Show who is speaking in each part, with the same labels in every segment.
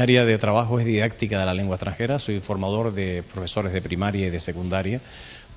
Speaker 1: área de trabajo es didáctica de la lengua extranjera, soy formador de profesores de primaria y de secundaria.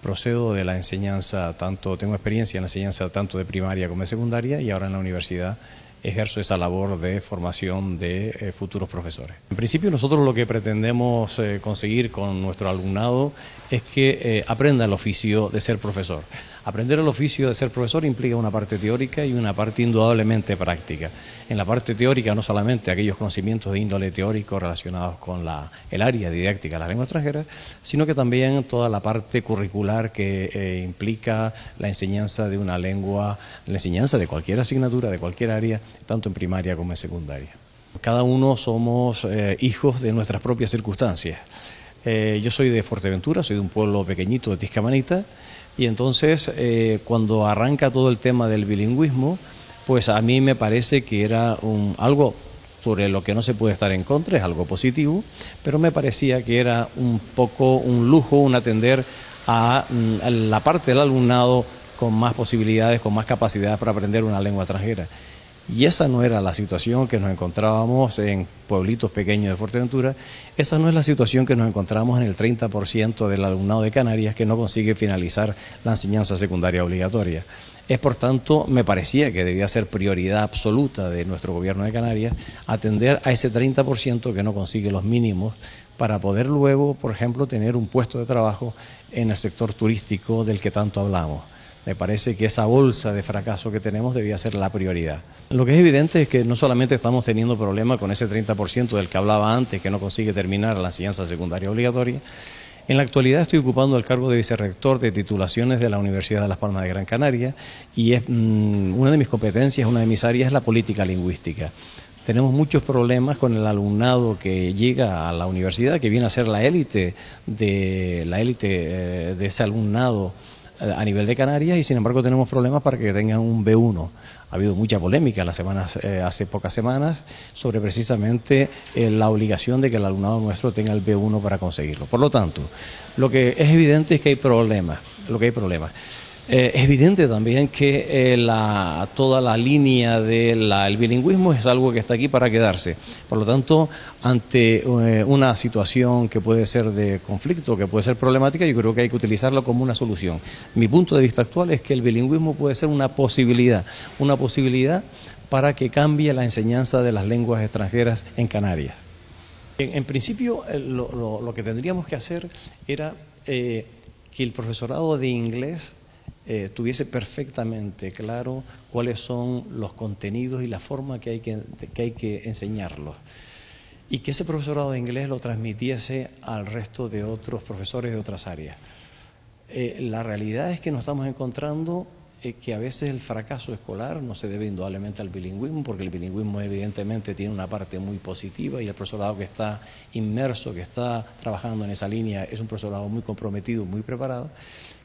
Speaker 1: Procedo de la enseñanza, tanto tengo experiencia en la enseñanza tanto de primaria como de secundaria y ahora en la universidad ejerzo esa labor de formación de eh, futuros profesores. En principio nosotros lo que pretendemos eh, conseguir con nuestro alumnado es que eh, aprenda el oficio de ser profesor. Aprender el oficio de ser profesor implica una parte teórica y una parte indudablemente práctica. En la parte teórica no solamente aquellos conocimientos de índole teórico relacionados con la, el área didáctica de la lengua extranjera, sino que también toda la parte curricular que implica la enseñanza de una lengua, la enseñanza de cualquier asignatura, de cualquier área, tanto en primaria como en secundaria. Cada uno somos eh, hijos de nuestras propias circunstancias. Eh, yo soy de Fuerteventura, soy de un pueblo pequeñito de Tiscamanita, y entonces eh, cuando arranca todo el tema del bilingüismo, pues a mí me parece que era algo sobre lo que no se puede estar en contra, es algo positivo, pero me parecía que era un poco un lujo, un atender a mm, la parte del alumnado con más posibilidades, con más capacidades para aprender una lengua extranjera. Y esa no era la situación que nos encontrábamos en pueblitos pequeños de Fuerteventura, esa no es la situación que nos encontramos en el 30% del alumnado de Canarias que no consigue finalizar la enseñanza secundaria obligatoria. Es por tanto, me parecía que debía ser prioridad absoluta de nuestro gobierno de Canarias atender a ese 30% que no consigue los mínimos para poder luego, por ejemplo, tener un puesto de trabajo en el sector turístico del que tanto hablamos me parece que esa bolsa de fracaso que tenemos debía ser la prioridad. Lo que es evidente es que no solamente estamos teniendo problemas con ese 30% del que hablaba antes, que no consigue terminar la enseñanza secundaria obligatoria, en la actualidad estoy ocupando el cargo de vicerrector de titulaciones de la Universidad de Las Palmas de Gran Canaria y es, mm, una de mis competencias, una de mis áreas es la política lingüística. Tenemos muchos problemas con el alumnado que llega a la universidad, que viene a ser la élite de la élite eh, de ese alumnado a nivel de Canarias y sin embargo tenemos problemas para que tengan un B1. Ha habido mucha polémica las semanas, eh, hace pocas semanas sobre precisamente eh, la obligación de que el alumnado nuestro tenga el B1 para conseguirlo. Por lo tanto, lo que es evidente es que hay problemas, lo que hay problemas. Eh, es evidente también que eh, la, toda la línea del bilingüismo es algo que está aquí para quedarse. Por lo tanto, ante eh, una situación que puede ser de conflicto, que puede ser problemática, yo creo que hay que utilizarlo como una solución. Mi punto de vista actual es que el bilingüismo puede ser una posibilidad, una posibilidad para que cambie la enseñanza de las lenguas extranjeras en Canarias. En, principio, lo, lo, que tendríamos que hacer era que el profesorado de inglés eh, tuviese perfectamente claro cuáles son los contenidos y la forma que hay que, que hay que enseñarlos. Y que ese profesorado de inglés lo transmitiese al resto de otros profesores de otras áreas. Eh, la realidad es que nos estamos encontrando eh, que a veces el fracaso escolar no se debe indudablemente al bilingüismo, porque el bilingüismo evidentemente tiene una parte muy positiva y el profesorado que está inmerso, que está trabajando en esa línea, es un profesorado muy comprometido, muy preparado.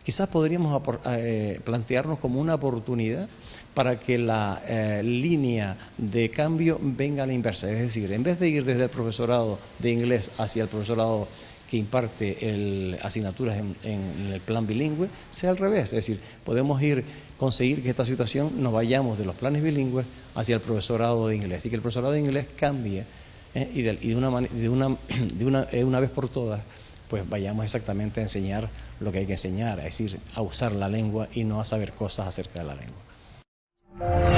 Speaker 1: Quizás podríamos eh, plantearnos como una oportunidad para que la eh, línea de cambio venga a la inversa, es decir, en vez de ir desde el profesorado de inglés hacia el profesorado que imparte el, asignaturas en, el plan bilingüe sea al revés, es decir, podemos ir conseguir que esta situación nos vayamos de los planes bilingües hacia el profesorado de inglés y que el profesorado de inglés cambie eh, y, de, una, de, una, de una, eh, una vez por todas pues vayamos exactamente a enseñar lo que hay que enseñar, es decir, a usar la lengua y no a saber cosas acerca de la lengua.